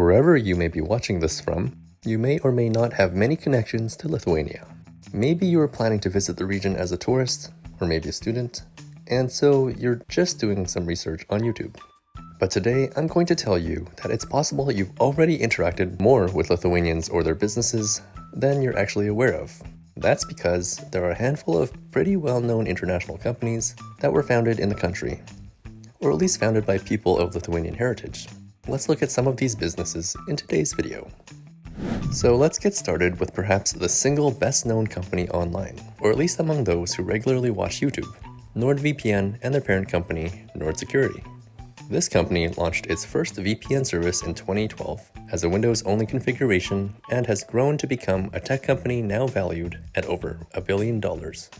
Wherever you may be watching this from, you may or may not have many connections to Lithuania. Maybe you are planning to visit the region as a tourist, or maybe a student, and so you're just doing some research on YouTube. But today, I'm going to tell you that it's possible you've already interacted more with Lithuanians or their businesses than you're actually aware of. That's because there are a handful of pretty well-known international companies that were founded in the country, or at least founded by people of Lithuanian heritage. Let's look at some of these businesses in today's video. So let's get started with perhaps the single best known company online, or at least among those who regularly watch YouTube, NordVPN and their parent company, Nord Security. This company launched its first VPN service in 2012 as a Windows-only configuration and has grown to become a tech company now valued at over a billion dollars.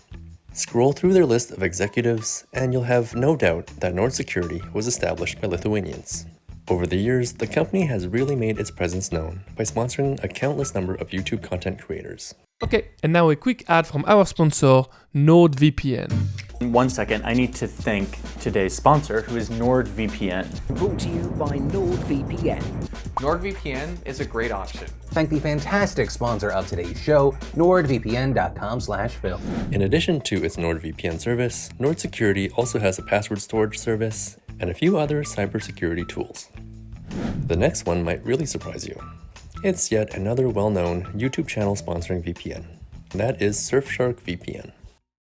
Scroll through their list of executives and you'll have no doubt that Nord Security was established by Lithuanians. Over the years, the company has really made its presence known by sponsoring a countless number of YouTube content creators. Okay, and now a quick ad from our sponsor, NordVPN. One second, I need to thank today's sponsor, who is NordVPN. Brought to you by NordVPN. NordVPN is a great option. Thank the fantastic sponsor of today's show, nordvpn.com slash phil. In addition to its NordVPN service, Nord Security also has a password storage service and a few other cybersecurity tools. The next one might really surprise you. It's yet another well-known YouTube channel sponsoring VPN. That is Surfshark VPN.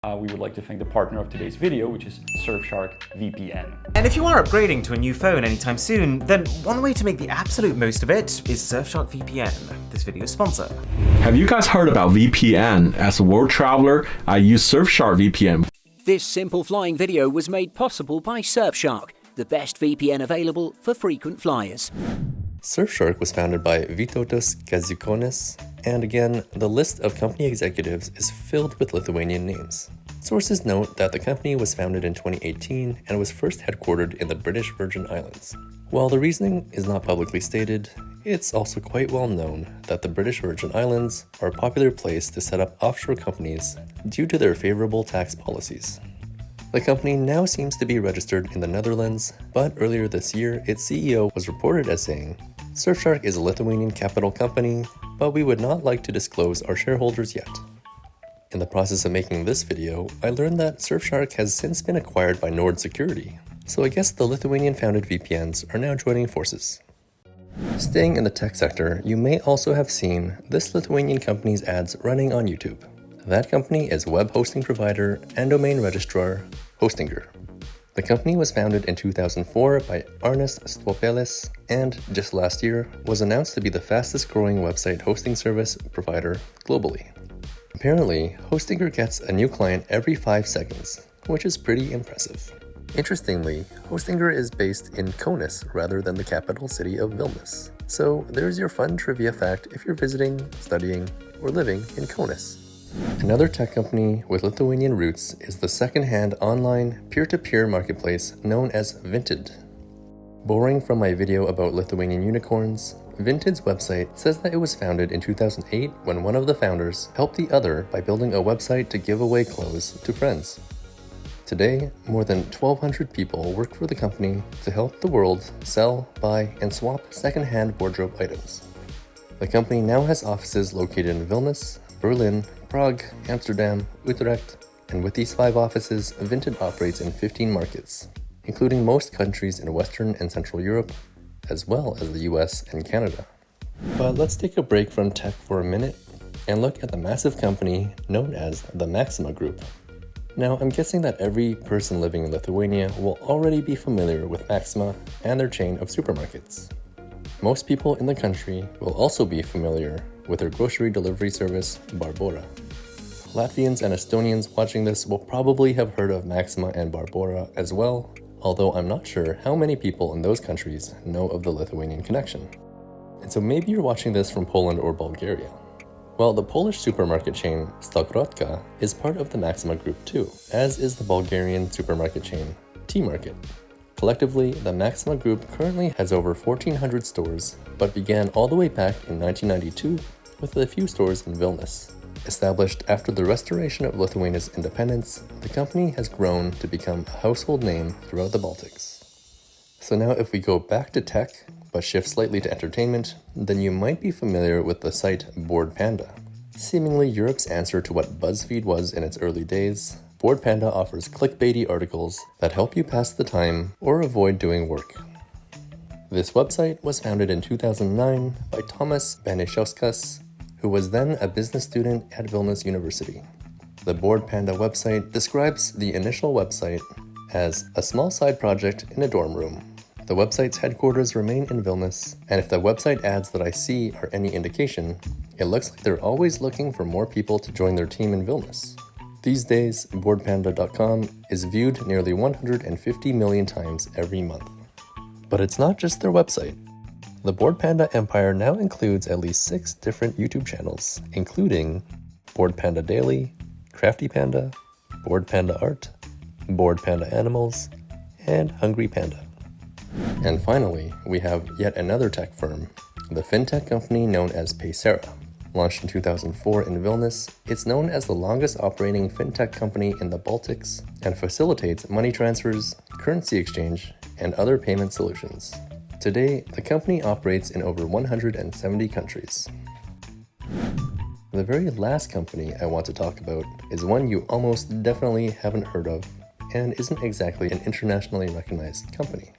Uh, we would like to thank the partner of today's video, which is Surfshark VPN. And if you are upgrading to a new phone anytime soon, then one way to make the absolute most of it is Surfshark VPN, this video's sponsor. Have you guys heard about VPN? As a world traveler, I use Surfshark VPN. This simple flying video was made possible by Surfshark, the best VPN available for frequent flyers. Surfshark was founded by Vytautas Kaziukonis, and again, the list of company executives is filled with Lithuanian names. Sources note that the company was founded in 2018 and was first headquartered in the British Virgin Islands. While the reasoning is not publicly stated, it's also quite well known that the British Virgin Islands are a popular place to set up offshore companies due to their favorable tax policies. The company now seems to be registered in the Netherlands, but earlier this year, its CEO was reported as saying, Surfshark is a Lithuanian capital company, but we would not like to disclose our shareholders yet. In the process of making this video, I learned that Surfshark has since been acquired by Nord Security, so I guess the Lithuanian-founded VPNs are now joining forces. Staying in the tech sector, you may also have seen this Lithuanian company's ads running on YouTube. That company is web hosting provider and domain registrar Hostinger. The company was founded in 2004 by Arnas Stuopelis and just last year was announced to be the fastest growing website hosting service provider globally. Apparently, Hostinger gets a new client every 5 seconds, which is pretty impressive. Interestingly, Hostinger is based in Kaunas rather than the capital city of Vilnius. So there's your fun trivia fact if you're visiting, studying, or living in Kaunas. Another tech company with Lithuanian roots is the second-hand online peer-to-peer -peer marketplace known as Vinted. Borrowing from my video about Lithuanian unicorns, Vinted's website says that it was founded in 2008 when one of the founders helped the other by building a website to give away clothes to friends. Today, more than 1,200 people work for the company to help the world sell, buy, and swap second-hand wardrobe items. The company now has offices located in Vilnius, Berlin, Prague, Amsterdam, Utrecht, and with these five offices, Vinted operates in 15 markets, including most countries in Western and Central Europe, as well as the US and Canada. But let's take a break from tech for a minute and look at the massive company known as the Maxima Group. Now, I'm guessing that every person living in Lithuania will already be familiar with Maxima and their chain of supermarkets. Most people in the country will also be familiar with their grocery delivery service, Barbora. Latvians and Estonians watching this will probably have heard of Maxima and Barbora as well, although I'm not sure how many people in those countries know of the Lithuanian connection. And so maybe you're watching this from Poland or Bulgaria. Well, the Polish supermarket chain Stokrotka is part of the Maxima group too, as is the Bulgarian supermarket chain T-Market. Collectively, the Maxima Group currently has over 1,400 stores, but began all the way back in 1992 with a few stores in Vilnius. Established after the restoration of Lithuania's independence, the company has grown to become a household name throughout the Baltics. So now if we go back to tech, but shift slightly to entertainment, then you might be familiar with the site Bored Panda. Seemingly Europe's answer to what BuzzFeed was in its early days, Bored Panda offers clickbaity articles that help you pass the time or avoid doing work. This website was founded in 2009 by Thomas Banišauskas, who was then a business student at Vilnius University. The Bored Panda website describes the initial website as a small side project in a dorm room. The website's headquarters remain in Vilnius, and if the website ads that I see are any indication, it looks like they're always looking for more people to join their team in Vilnius. These days, BoredPanda.com is viewed nearly 150 million times every month. But it's not just their website. The Bored Panda empire now includes at least six different YouTube channels, including Bored Panda Daily, Crafty Panda, Bored Panda Art, Bored Panda Animals, and Hungry Panda. And finally, we have yet another tech firm, the fintech company known as Paysera. Launched in 2004 in Vilnius, it's known as the longest operating fintech company in the Baltics and facilitates money transfers, currency exchange, and other payment solutions. Today, the company operates in over 170 countries. The very last company I want to talk about is one you almost definitely haven't heard of and isn't exactly an internationally recognized company.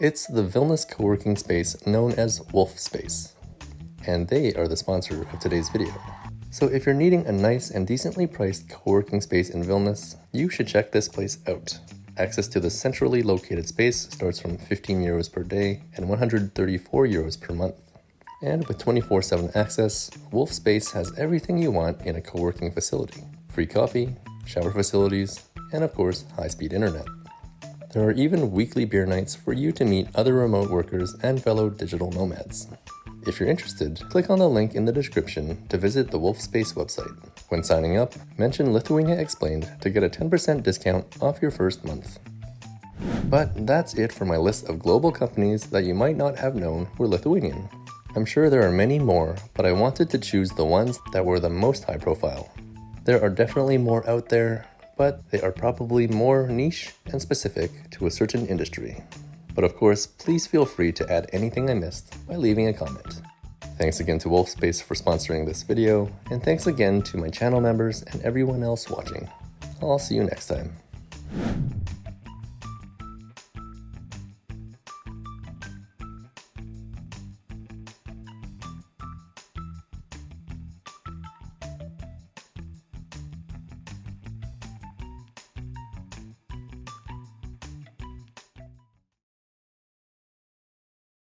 It's the Vilnius co-working space known as Wolf Space, and they are the sponsor of today's video. So if you're needing a nice and decently priced co-working space in Vilnius, you should check this place out. Access to the centrally located space starts from 15 euros per day and 134 euros per month. And with 24-7 access, Wolf Space has everything you want in a co-working facility. Free coffee, shower facilities, and of course, high-speed internet. There are even weekly beer nights for you to meet other remote workers and fellow digital nomads. If you're interested, click on the link in the description to visit the Wolfspace website. When signing up, mention Lithuania Explained to get a 10% discount off your first month. But that's it for my list of global companies that you might not have known were Lithuanian. I'm sure there are many more, but I wanted to choose the ones that were the most high profile. There are definitely more out there, but they are probably more niche and specific to a certain industry. But of course, please feel free to add anything I missed by leaving a comment. Thanks again to Wolfspace for sponsoring this video, and thanks again to my channel members and everyone else watching. I'll see you next time.